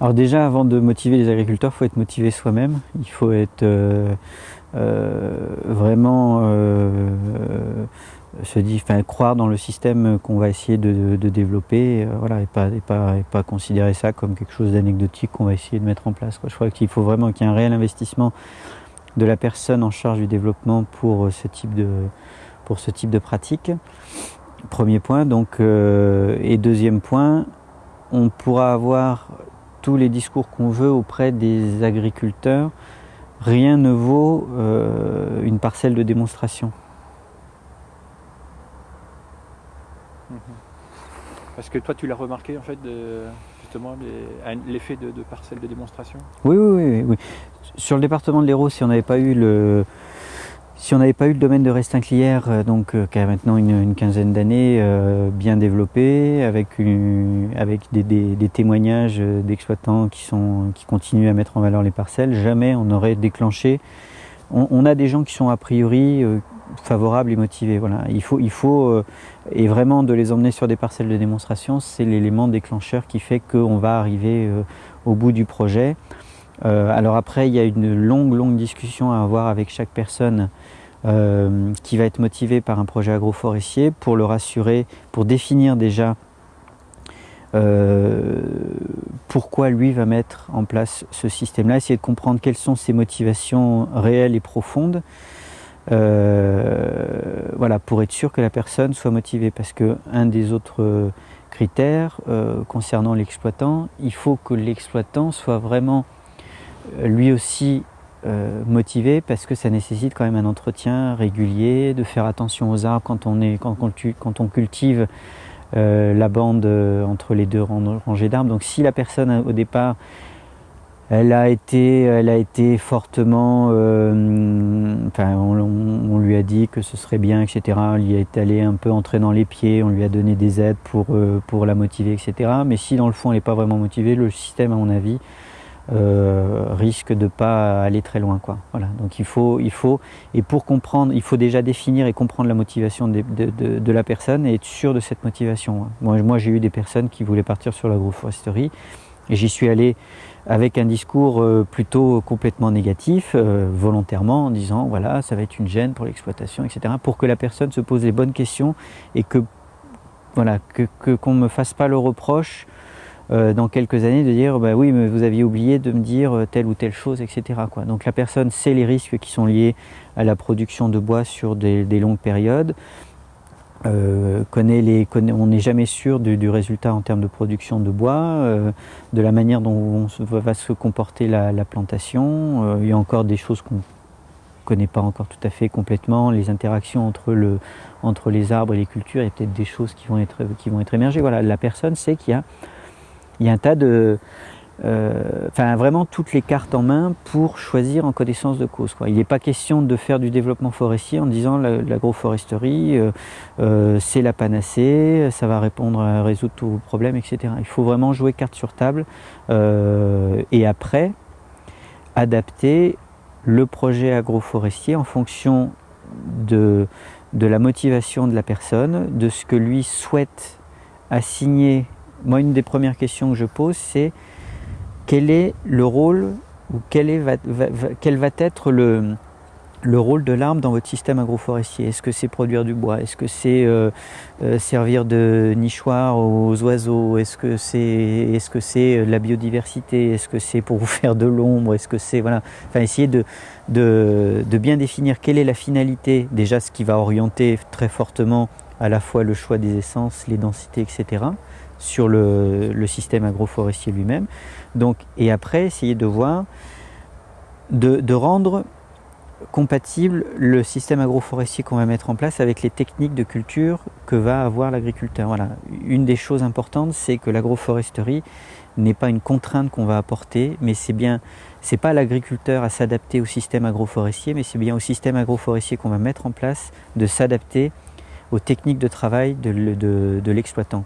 Alors déjà, avant de motiver les agriculteurs, il faut être motivé soi-même. Il faut être euh, euh, vraiment euh, se croire dans le système qu'on va essayer de, développer, voilà, et pas, et pas, et pas considérer ça comme quelque chose d'anecdotique qu'on va essayer de mettre en place. Je crois qu'il faut vraiment qu'il y ait un réel investissement de la personne en charge du développement pour ce type de, pour ce type de pratique. Premier point. Donc, et deuxième point, on pourra avoir tous les discours qu'on veut auprès des agriculteurs, rien ne vaut euh, une parcelle de démonstration. Mhm. Parce que toi, tu l'as remarqué, en fait, justement, l'effet de, de, parcelle de démonstration? Oui, oui, oui, oui. Sur le département de l'Hérault, si on n'avait pas eu le, si on n'avait pas eu le domaine de Restinclière, euh, donc euh, qui a maintenant une, quinzaine d'années, euh, bien développé, avec, des, témoignages d'exploitants qui, qui continuent à mettre en valeur les parcelles, jamais on aurait déclenché. On, a des gens qui sont a priori favorables et motivés. Voilà. Il faut, il faut et vraiment de les emmener sur des parcelles de démonstration, c'est l'élément déclencheur qui fait qu'on va arriver au bout du projet. Euh, alors après, il y a une longue, longue discussion à avoir avec chaque personne euh, qui va être motivée par un projet agroforestier pour le rassurer, pour définir déjà euh, pourquoi lui va mettre en place ce système-là, essayer de comprendre quelles sont ses motivations réelles et profondes. voilà, pour être sûr que la personne soit motivée. Parce que un des autres critères concernant l'exploitant, il faut que l'exploitant soit vraiment lui aussi euh, motivé parce que ça nécessite quand même un entretien régulier, de faire attention aux arbres quand on, cultive euh, la bande euh, entre les deux rangées d'arbres. Donc si la personne au départ elle a été, elle a été fortement, enfin, on, lui a dit que ce serait bien, etc. On lui est allé un peu entrer dans les pieds, on lui a donné des aides pour, pour la motiver, etc. Mais si dans le fond elle n'est pas vraiment motivée, le système, à mon avis, euh, risque de pas aller très loin. Quoi. Voilà. Donc il faut, il faut, et pour comprendre, il faut déjà définir et comprendre la motivation de, de, la personne et être sûr de cette motivation. Hein. Moi, moi j'ai eu des personnes qui voulaient partir sur l'agroforesterie et j'y suis allé avec un discours euh, plutôt complètement négatif, euh, volontairement, en disant voilà, ça va être une gêne pour l'exploitation, etc., pour que la personne se pose les bonnes questions et que voilà, que qu'on ne me fasse pas le reproche euh, dans quelques années de dire bah oui mais vous aviez oublié de me dire euh, telle ou telle chose etc donc la personne sait les risques qui sont liés à la production de bois sur des, longues périodes euh, les, on n'est jamais sûr du, résultat en termes de production de bois, de la manière dont va se comporter la, plantation. il y a encore des choses qu'on connaît pas encore tout à fait complètement, les interactions entre, le, entre les arbres et les cultures, il y a peut-être des choses qui vont être, qui vont être émergées. Voilà, la personne sait qu'il y a il y a un tas de... Euh, enfin, vraiment toutes les cartes en main pour choisir en connaissance de cause. Il n'est pas question de faire du développement forestier en disant l'agroforesterie, euh, euh, c'est la panacée, ça va répondre résoudre tous vos problèmes, etc. Il faut vraiment jouer carte sur table et après adapter le projet agroforestier en fonction de la motivation de la personne, de ce que lui souhaite assigner moi, une des premières questions que je pose, c'est quel est le rôle ou quel, est, va, quel va être le, le rôle de l'arbre dans votre système agroforestier? Est-ce que c'est produire du bois? Est-ce que c'est euh, euh, servir de nichoir aux oiseaux? Est-ce que c'est est -ce c'est la biodiversité? Est-ce que c'est pour vous faire de l'ombre? Est-ce que c'est voilà. Enfin, essayer de, de, de, bien définir quelle est la finalité, déjà ce qui va orienter très fortement à la fois le choix des essences, les densités, etc sur le, système agroforestier lui-même. Donc, et après, essayer de voir, de, rendre compatible le système agroforestier qu'on va mettre en place avec les techniques de culture que va avoir l'agriculteur. Voilà. Une des choses importantes, c'est que l'agroforesterie n'est pas une contrainte qu'on va apporter, mais c'est bien, c'est pas l'agriculteur à s'adapter au système agroforestier, mais c'est bien au système agroforestier qu'on va mettre en place de s'adapter aux techniques de travail de, de l'exploitant.